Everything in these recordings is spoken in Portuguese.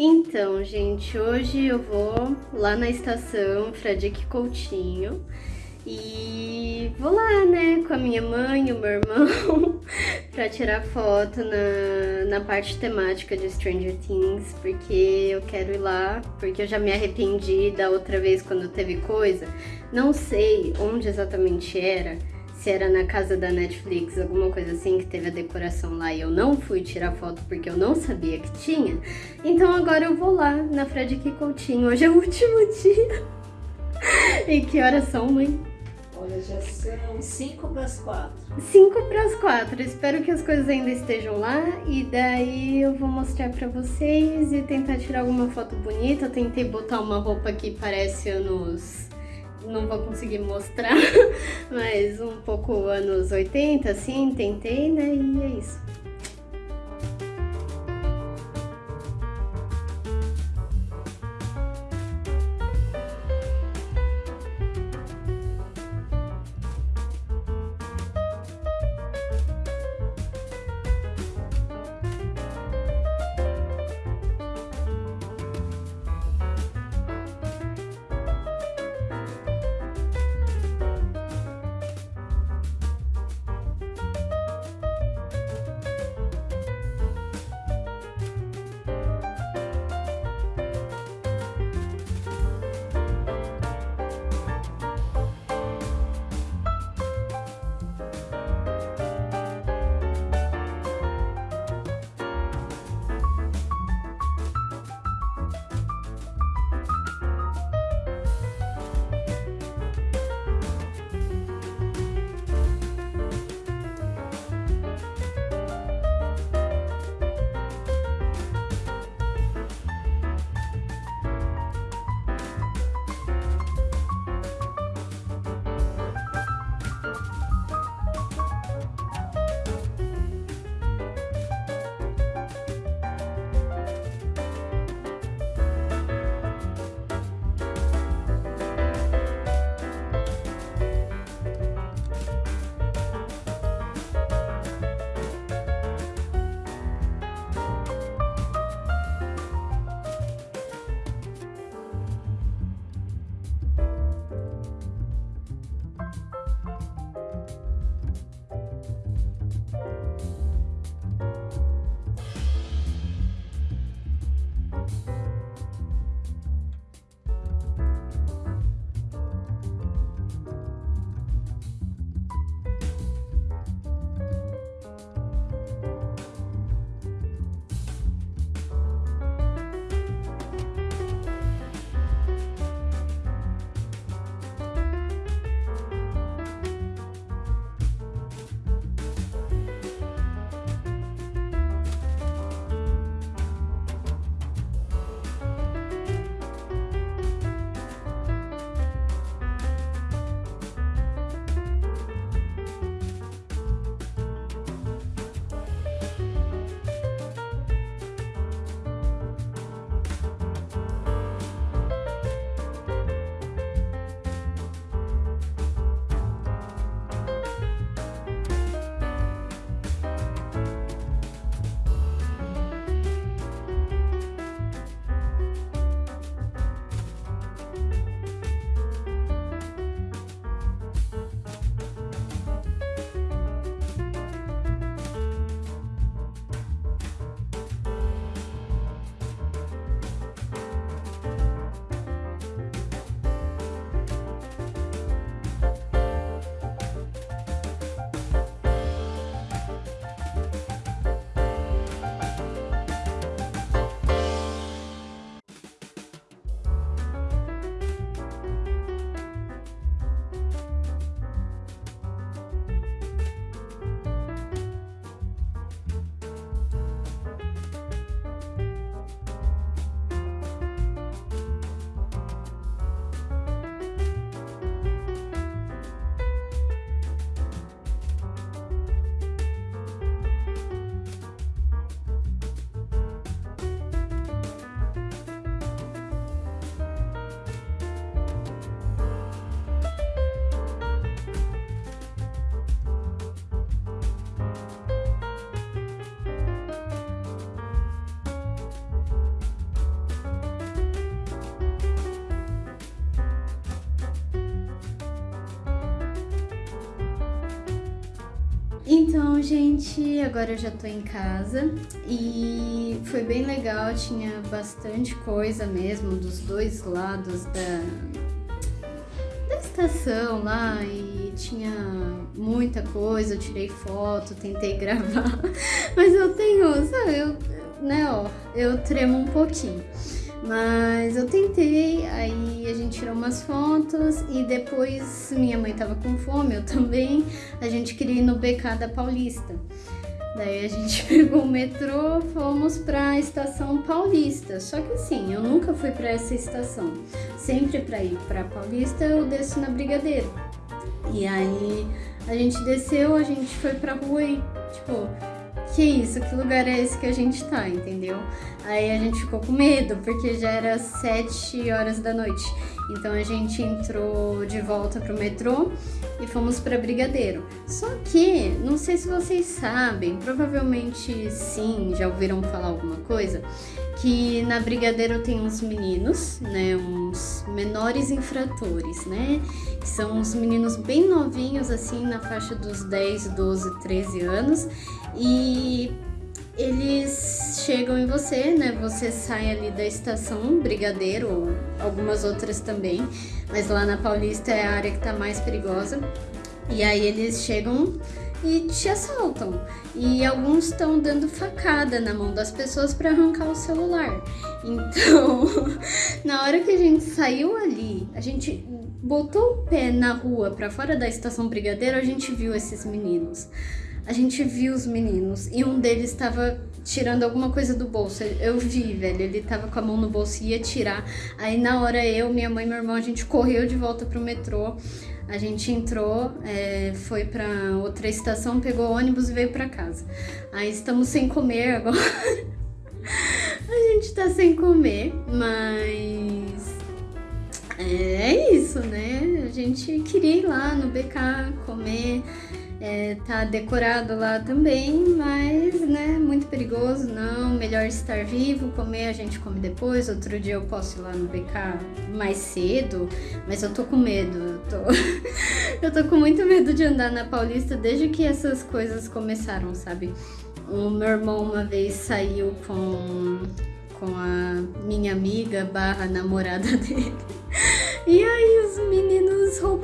Então, gente, hoje eu vou lá na estação Fradique Coutinho e vou lá, né, com a minha mãe e o meu irmão pra tirar foto na, na parte temática de Stranger Things, porque eu quero ir lá, porque eu já me arrependi da outra vez quando teve coisa. Não sei onde exatamente era, se era na casa da Netflix, alguma coisa assim, que teve a decoração lá e eu não fui tirar foto porque eu não sabia que tinha. Então agora eu vou lá na Frederic Coutinho. Hoje é o último dia. e que horas são, mãe? Olha, já são 5 para as 4. 5 para as 4. Espero que as coisas ainda estejam lá e daí eu vou mostrar para vocês e tentar tirar alguma foto bonita. Eu tentei botar uma roupa que parece anos não vou conseguir mostrar, mas um pouco anos 80, assim, tentei, né, e é isso. Então, gente, agora eu já tô em casa e foi bem legal, tinha bastante coisa mesmo dos dois lados da, da estação lá e tinha muita coisa, eu tirei foto, tentei gravar, mas eu tenho, sabe, eu, né, ó, eu tremo um pouquinho. Mas eu tentei, a gente tirou umas fotos e depois minha mãe tava com fome, eu também. A gente queria ir no BK da Paulista. Daí a gente pegou o metrô, fomos para a estação Paulista. Só que assim, eu nunca fui para essa estação. Sempre para ir para Paulista eu desço na Brigadeiro. E aí a gente desceu, a gente foi pra rua e tipo, que isso, que lugar é esse que a gente tá, entendeu? Aí a gente ficou com medo, porque já era sete horas da noite. Então a gente entrou de volta pro metrô e fomos para Brigadeiro. Só que, não sei se vocês sabem, provavelmente sim, já ouviram falar alguma coisa, que na Brigadeiro tem uns meninos, né, uns menores infratores, né, que são uns meninos bem novinhos, assim, na faixa dos 10, 12, 13 anos, e eles chegam em você, né, você sai ali da estação Brigadeiro, ou algumas outras também, mas lá na Paulista é a área que tá mais perigosa, e aí eles chegam e te assaltam. E alguns estão dando facada na mão das pessoas para arrancar o celular. Então, na hora que a gente saiu ali, a gente botou o pé na rua para fora da estação Brigadeiro, a gente viu esses meninos. A gente viu os meninos e um deles estava tirando alguma coisa do bolso. Eu vi, velho, ele tava com a mão no bolso e ia tirar. Aí na hora eu, minha mãe e meu irmão, a gente correu de volta pro metrô. A gente entrou, é, foi para outra estação, pegou ônibus e veio para casa. Aí estamos sem comer agora. a gente tá sem comer, mas é isso, né? A gente queria ir lá no BK comer. É, tá decorado lá também, mas, né, muito perigoso, não, melhor estar vivo, comer a gente come depois, outro dia eu posso ir lá no BK mais cedo, mas eu tô com medo, eu tô, eu tô com muito medo de andar na Paulista desde que essas coisas começaram, sabe? O meu irmão uma vez saiu com, com a minha amiga barra namorada dele, e aí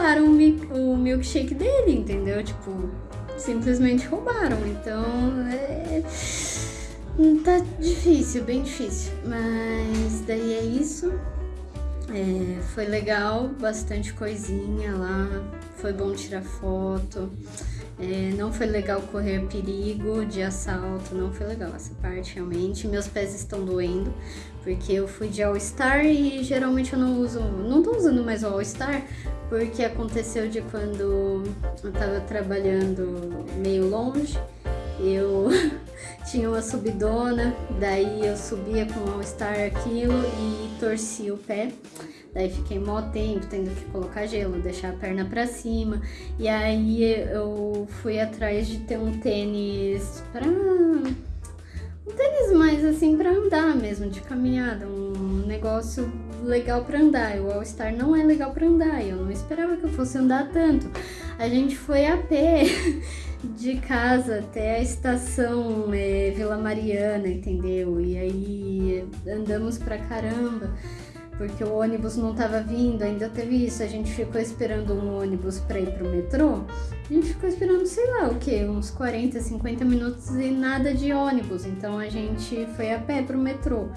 roubaram o milkshake dele, entendeu? Tipo, simplesmente roubaram. Então é. Tá difícil, bem difícil. Mas daí é isso. É, foi legal, bastante coisinha lá. Foi bom tirar foto. É, não foi legal correr perigo de assalto, não foi legal essa parte realmente. Meus pés estão doendo, porque eu fui de All-Star e geralmente eu não uso, não tô usando mais o All-Star, porque aconteceu de quando eu tava trabalhando meio longe, eu tinha uma subidona, daí eu subia com o All-Star aquilo e torci o pé. Daí fiquei mó tempo tendo que colocar gelo, deixar a perna pra cima. E aí eu fui atrás de ter um tênis pra. Tênis mais assim pra andar mesmo, de caminhada. Um negócio legal pra andar. O All Star não é legal pra andar. Eu não esperava que eu fosse andar tanto. A gente foi a pé. de casa até a estação é, Vila Mariana, entendeu? E aí andamos pra caramba porque o ônibus não estava vindo, ainda teve isso, a gente ficou esperando um ônibus para ir pro metrô, a gente ficou esperando, sei lá, o que, uns 40, 50 minutos e nada de ônibus, então a gente foi a pé pro metrô.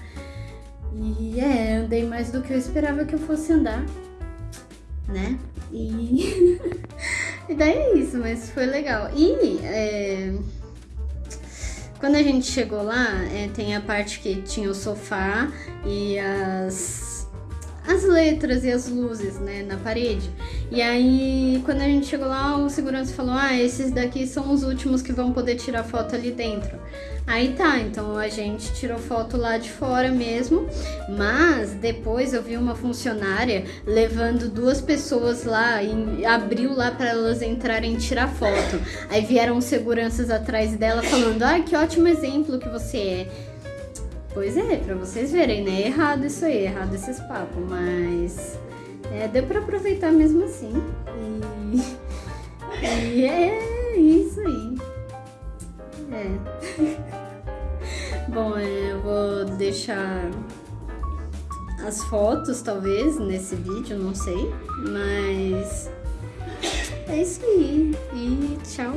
E é, andei mais do que eu esperava que eu fosse andar, né? E, e daí é isso, mas foi legal. E é... quando a gente chegou lá, é, tem a parte que tinha o sofá e as as letras e as luzes, né, na parede. E aí, quando a gente chegou lá, o segurança falou: Ah, esses daqui são os últimos que vão poder tirar foto ali dentro. Aí tá, então a gente tirou foto lá de fora mesmo, mas depois eu vi uma funcionária levando duas pessoas lá e abriu lá para elas entrarem e tirar foto. Aí vieram seguranças atrás dela falando: Ah, que ótimo exemplo que você é. Pois é, para vocês verem, né? É errado isso aí, é errado esses papos, mas é, deu para aproveitar mesmo assim. E, e é isso aí. É. Bom, é, eu vou deixar as fotos, talvez, nesse vídeo, não sei, mas é isso aí. E tchau.